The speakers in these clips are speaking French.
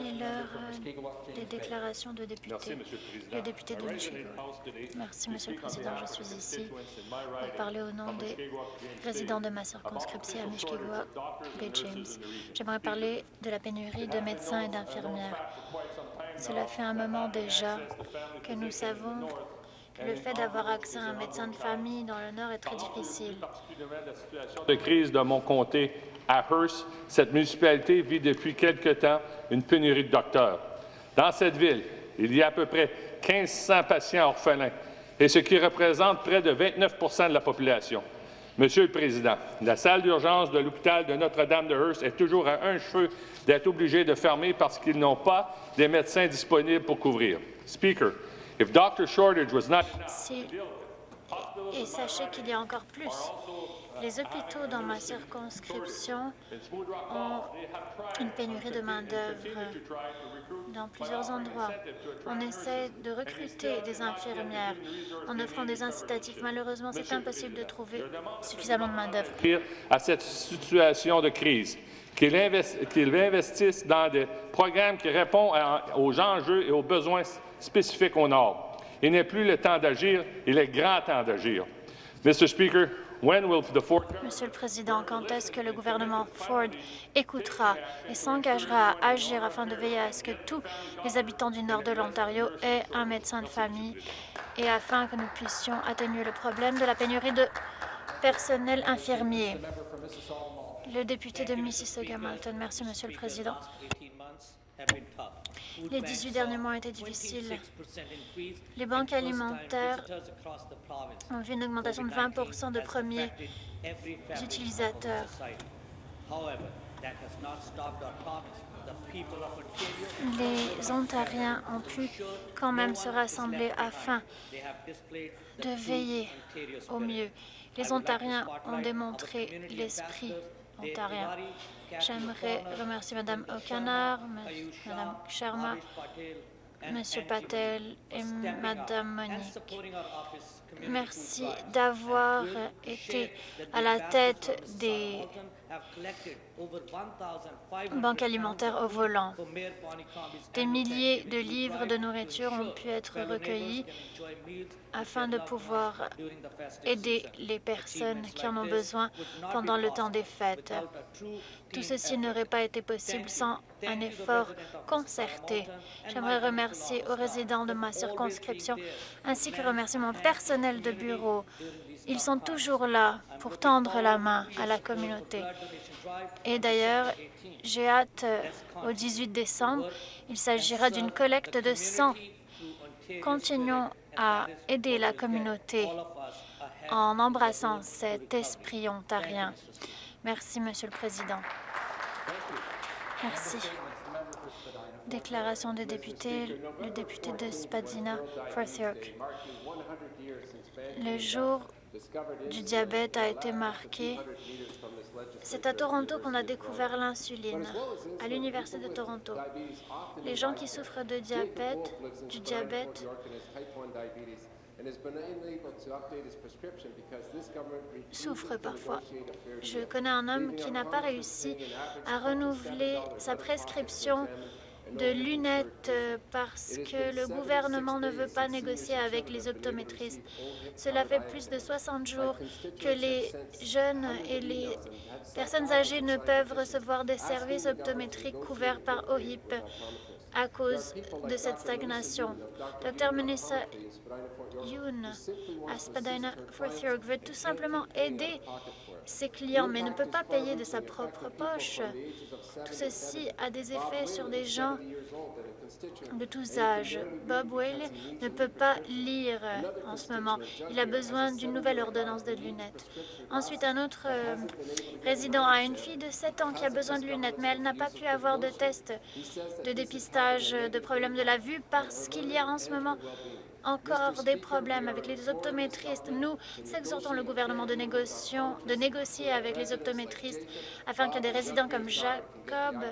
Il est l'heure des déclarations de députés. Merci, Monsieur le député de Merci, Monsieur le Président. Je suis the ici pour parler au nom des résidents de ma circonscription à Bay nurses James. J'aimerais parler de la pénurie de médecins et d'infirmières. Cela fait un moment déjà que nous savons le fait d'avoir accès à un médecin de famille dans le Nord est très difficile. de crise de mon comté à Hearst, cette municipalité vit depuis quelque temps une pénurie de docteurs. Dans cette ville, il y a à peu près 1500 patients orphelins, et ce qui représente près de 29% de la population. Monsieur le Président, la salle d'urgence de l'hôpital de Notre-Dame de Hearst est toujours à un cheveu d'être obligée de fermer parce qu'ils n'ont pas des médecins disponibles pour couvrir. Speaker, if doctor shortage was not Si- Et sachez qu'il y a encore plus. Les hôpitaux dans ma circonscription ont une pénurie de main-d'œuvre dans plusieurs endroits. On essaie de recruter des infirmières en offrant des incitatifs. Malheureusement, c'est impossible de trouver suffisamment de main-d'œuvre. à cette situation de crise, qu'il invest- qu'il investisse dans des programmes qui répondent aux enjeux et aux besoins spécifiques au Nord. Il n'est plus le temps d'agir, il est grand temps d'agir. Mr. Speaker, when will the Ford Monsieur le Président, quand est-ce que le gouvernement Ford écoutera et s'engagera à agir afin de veiller à ce que tous les habitants du nord de l'Ontario aient un médecin de famille et afin que nous puissions atténuer le problème de la pénurie de personnel infirmier? Le député de Mississauga-Malton. Merci, Monsieur le Président. Les 18 derniers mois ont été difficiles. Les banques alimentaires ont vu une augmentation de 20% de premiers utilisateurs. Les Ontariens ont pu quand même se rassembler afin de veiller au mieux. Les Ontariens ont démontré l'esprit J'aimerais remercier Mme O'Connor, Mme Sharma, M. Patel et Mme Monique. Merci d'avoir été à la tête des banques alimentaires au volant. Des milliers de livres de nourriture ont pu être recueillis afin de pouvoir aider les personnes qui en ont besoin pendant le temps des fêtes. Tout ceci n'aurait pas été possible sans un effort concerté. J'aimerais remercier aux résidents de ma circonscription ainsi que remercier mon personnel de bureau. Ils sont toujours là pour tendre la main à la communauté. Et d'ailleurs, j'ai hâte au 18 décembre. Il s'agira d'une collecte de sang. Continuons à aider la communauté en embrassant cet esprit ontarien. Merci, Monsieur le Président. Merci. Déclaration des députés, le député de Spadina, Forth York. Le jour du diabète a été marqué. C'est à Toronto qu'on a découvert l'insuline, à l'Université de Toronto. Les gens qui souffrent de diabète, du diabète, souffrent parfois. Je connais un homme qui n'a pas réussi à renouveler sa prescription de lunettes euh, parce que le gouvernement ne veut pas négocier avec les optométristes. Cela fait plus de 60 jours que les jeunes et les personnes âgées ne peuvent recevoir des services optométriques couverts par OHIP à cause de cette stagnation. Dr Melissa Yoon à Spadina York veut tout simplement aider ses clients, mais ne peut pas payer de sa propre poche. Tout ceci a des effets sur des gens de tous âges. Bob Whaley ne peut pas lire en ce moment. Il a besoin d'une nouvelle ordonnance de lunettes. Ensuite, un autre euh, résident a une fille de 7 ans qui a besoin de lunettes, mais elle n'a pas pu avoir de test de dépistage de problèmes de la vue parce qu'il y a en ce moment encore des problèmes avec les optométristes. Nous exhortons le gouvernement de, de négocier avec les optométristes afin que des résidents comme Jacob,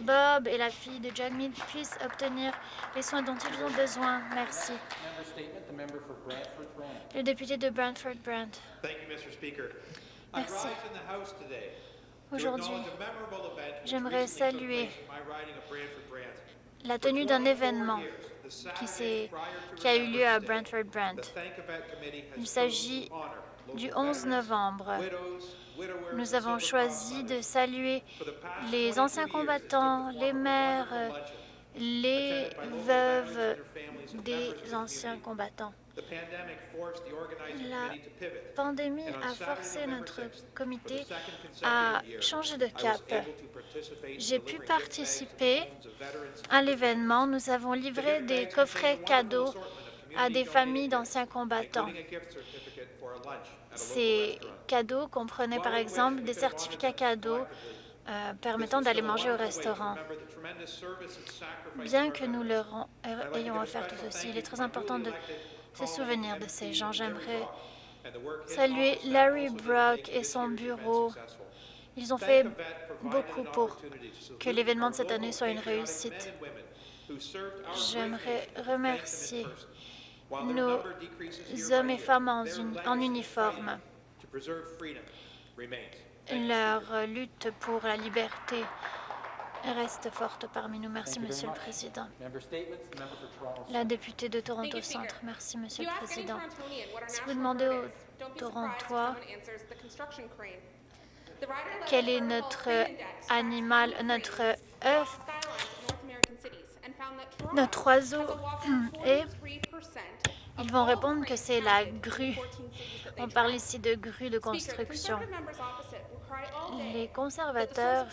Bob et la fille de Jagmeet puissent obtenir les soins dont ils ont besoin. Merci. Le député de Brantford Brant. Thank you, Mr. Speaker. I Merci. Aujourd'hui, j'aimerais saluer la tenue d'un événement qui, qui a eu lieu à Brantford Brant. Il s'agit du 11 novembre. Nous avons choisi de saluer les anciens combattants, les mères, les veuves des anciens combattants. La pandémie a forcé notre comité à changer de cap. J'ai pu participer à l'événement. Nous avons livré des coffrets cadeaux à des familles d'anciens combattants. Ces cadeaux comprenaient par exemple des certificats cadeaux euh, permettant d'aller manger au restaurant. Bien que nous leur euh, ayons offert tout ceci, il est très important de se souvenir de ces gens. J'aimerais saluer Larry Brock et son bureau. Ils ont fait beaucoup pour que l'événement de cette année soit une réussite. J'aimerais remercier nos hommes et femmes en, uni- en uniforme. Leur lutte pour la liberté reste forte parmi nous. Merci, Monsieur le. Président. La députée de Toronto. Centre. Merci, Monsieur le Président. Si vous demandez aux Torontois quel est notre animal, notre cranes œuf, notre oiseau et 43% ils vont répondre que c'est la grue. 14 cities that they On parle ici de grue de construction. Les conservateurs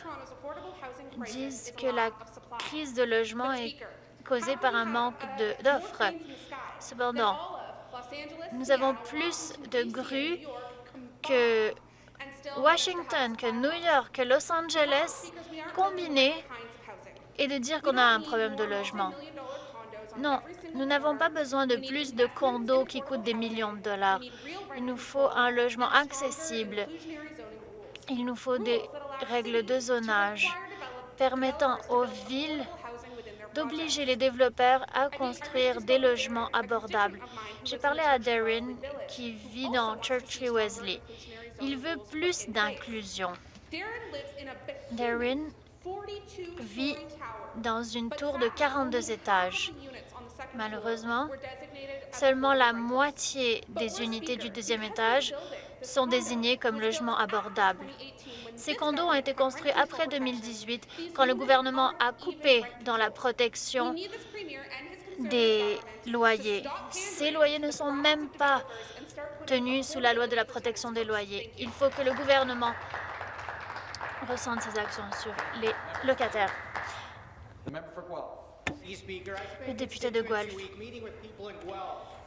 disent que la crise de logement est causée par un manque uh, d'offres. Cependant, nous avons plus de grues que Washington, que New. York, que Los Angeles, housing. et de dire qu'on a un problème de logement. Non, nous n'avons pas besoin de plus de condos qui coûtent des millions de dollars. Il nous faut un logement accessible. Il nous faut des règles de zonage permettant aux villes d'obliger les développeurs à construire des logements abordables. J'ai parlé à Darren qui vit dans stronger Wesley. Il veut plus d'inclusion. Darren lives in a behemoth Darren 42 vit dans une tour de sadly, 42 only half étages. Malheureusement, Seulement la moitié des unités du deuxième étage sont condo, désignées comme logements abordables. 2018 when Ces condos ont été construits après control 2018, protections. quand le gouvernement a coupé dans la protection des loyers. Ces loyers ne sont même pas tenus sous la loi de la protection des loyers. Il faut que le gouvernement ressente ses actions sur les locataires. Le député de Guelph.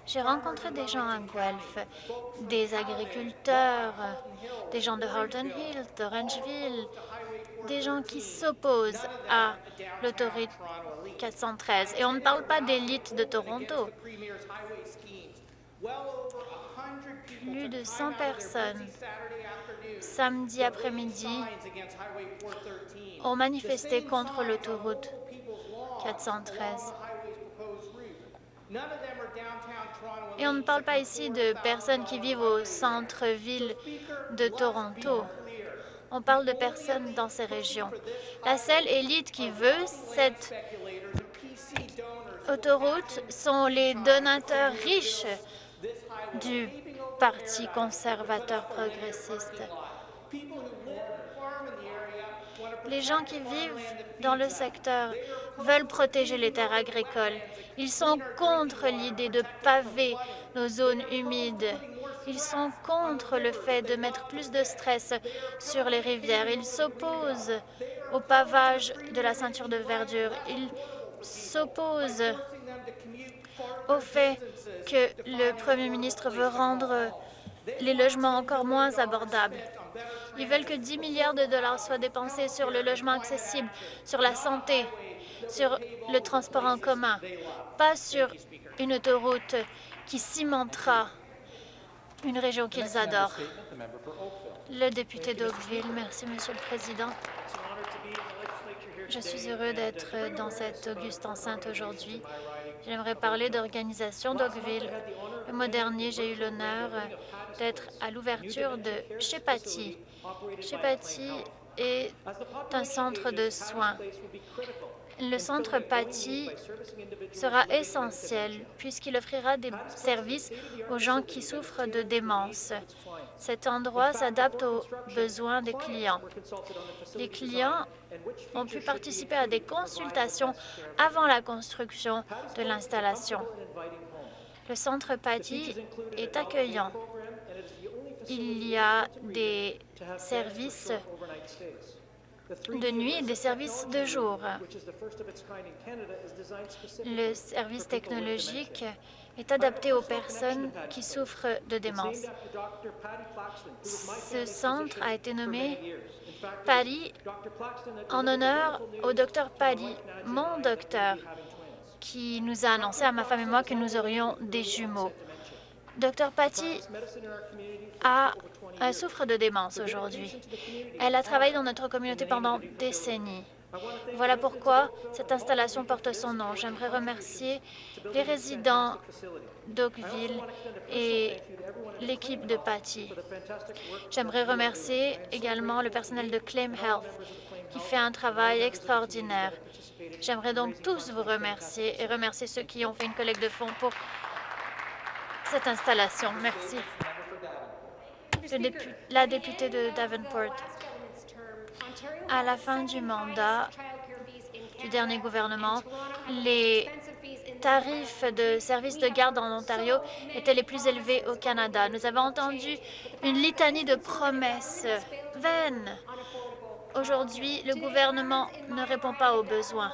J'ai rencontré des gens à Guelph, des agriculteurs, des gens de Halton Hill, d'Orangeville, des gens qui s'opposent à l'autoroute 413. Et on ne parle pas d'élite de Toronto. Plus de 100 personnes, samedi après-midi, ont manifesté contre l'autoroute 413. Et on ne parle pas ici de personnes qui vivent au centre-ville de Toronto. On parle de personnes dans ces régions. La seule élite qui veut cette autoroute sont les donateurs riches du Parti conservateur progressiste. Les gens qui vivent dans le secteur veulent protéger les terres agricoles. Ils sont contre l'idée de paver nos zones humides. Ils sont contre le fait de mettre plus de stress sur les rivières. Ils s'opposent au pavage de la ceinture de verdure. Ils s'opposent au fait que le Premier ministre veut rendre les logements encore moins abordables. Ils veulent que 10 milliards de dollars soient dépensés sur le logement accessible, sur la santé, sur le transport en commun, pas sur une autoroute qui cimentera une région qu'ils adorent. Le député d'Oakville, merci Monsieur le Président. Je suis heureux d'être dans cette auguste enceinte aujourd'hui. J'aimerais parler d'organisation d'Oakville. Le mois dernier, j'ai eu l'honneur d'être à l'ouverture de Chepati. Chepati est un centre de soins. Le centre Patty sera essentiel puisqu'il offrira des services aux gens qui souffrent de démence. Cet endroit s'adapte aux besoins des clients. Les clients ont pu participer à des consultations avant la construction de l'installation. Le centre Patty est accueillant. Il y a des services de nuit et des services de jour. Le service technologique est adapté aux personnes qui souffrent de démence. Ce centre a été nommé Paddy en honneur au docteur Paddy, mon docteur, qui nous a annoncé à ma femme et moi que nous aurions des jumeaux. Docteur Patty a, souffre de démence aujourd'hui. Elle a travaillé dans notre communauté pendant des décennies. Voilà pourquoi cette installation porte son nom. J'aimerais remercier les résidents d'Oakville et l'équipe de Patty. J'aimerais remercier également le personnel de Claim Health qui fait un travail extraordinaire. J'aimerais donc tous vous remercier et remercier ceux qui ont fait une collecte de fonds pour cette installation. Merci. La députée de Davenport. À la fin du mandat du dernier gouvernement, les tarifs de services de garde en Ontario étaient les plus élevés au Canada. Nous avons entendu une litanie de promesses vaines. Aujourd'hui, le gouvernement ne répond pas aux besoins.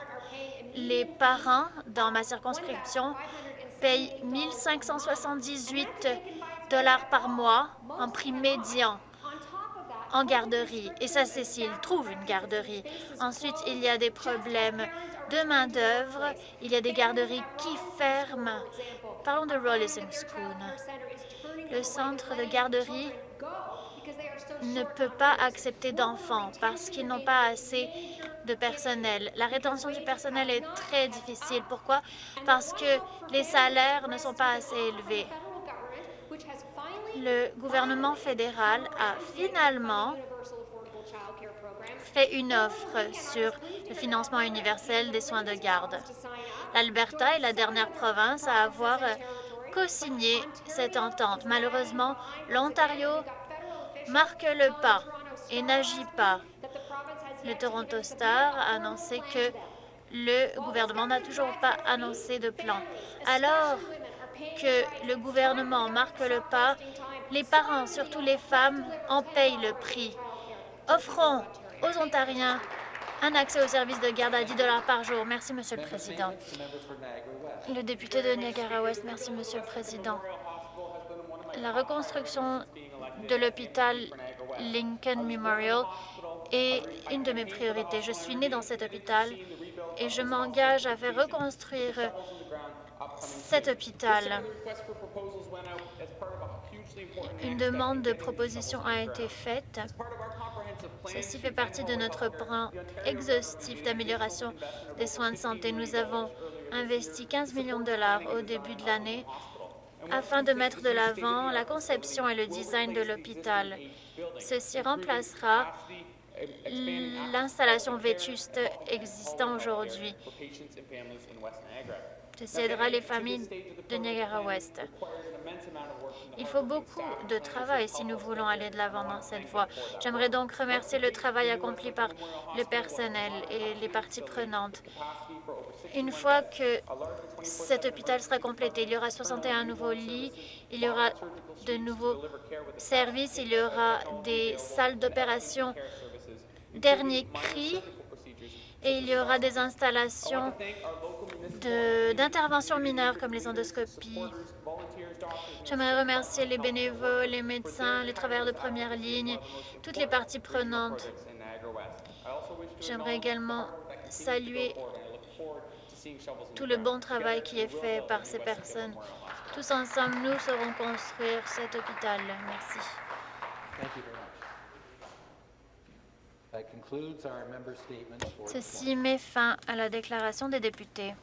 Les parents dans ma circonscription payent 1578 dollars par mois en prix médian en garderie. Et ça, c'est s'ils trouvent une garderie. Ensuite, il y a des problèmes de main-d'œuvre. Il y a des garderies qui ferment. Parlons de Rollison School. Le centre de garderie ne peut pas accepter d'enfants parce qu'ils n'ont pas assez de personnel. La rétention du personnel est très difficile. Pourquoi? Parce que les salaires ne sont pas assez élevés. Le gouvernement fédéral a finalement fait une offre sur le financement universel des soins de garde. L'Alberta est la dernière province à avoir co-signé cette entente. Malheureusement, l'Ontario marque le pas et n'agit pas. Le Toronto Star a annoncé que le gouvernement n'a toujours pas annoncé de plan. Alors que le gouvernement marque le pas, les parents, surtout les femmes, en payent le prix. Offrons aux Ontariens un accès aux services de garde à 10 par jour. Merci, Monsieur le Président. Le député de Niagara-Ouest, merci, Monsieur le Président. La reconstruction de l'hôpital Lincoln Memorial est une de mes priorités. Je suis née dans cet hôpital et je m'engage à faire reconstruire cet hôpital. Une demande de proposition a été faite. Ceci fait partie de notre plan exhaustif d'amélioration des soins de santé. Nous avons investi 15 millions de dollars au début de l'année afin de mettre de l'avant la conception et le design de l'hôpital. Ceci remplacera l'installation vétuste existant aujourd'hui. Aidera les familles de Niagara-Ouest. Il faut beaucoup de travail si nous voulons aller de l'avant dans cette voie. J'aimerais donc remercier le travail accompli par le personnel et les parties prenantes. Une fois que cet hôpital sera complété, il y aura 61 nouveaux lits, il y aura de nouveaux services, il y aura des salles d'opération dernier cri et il y aura des installations d'interventions mineures comme les endoscopies. J'aimerais remercier les bénévoles, les médecins, les travailleurs de première ligne, toutes les parties prenantes. J'aimerais également saluer tout le bon travail qui est fait par ces personnes. Tous ensemble, nous saurons construire cet hôpital. Merci. Ceci met fin à la déclaration des députés.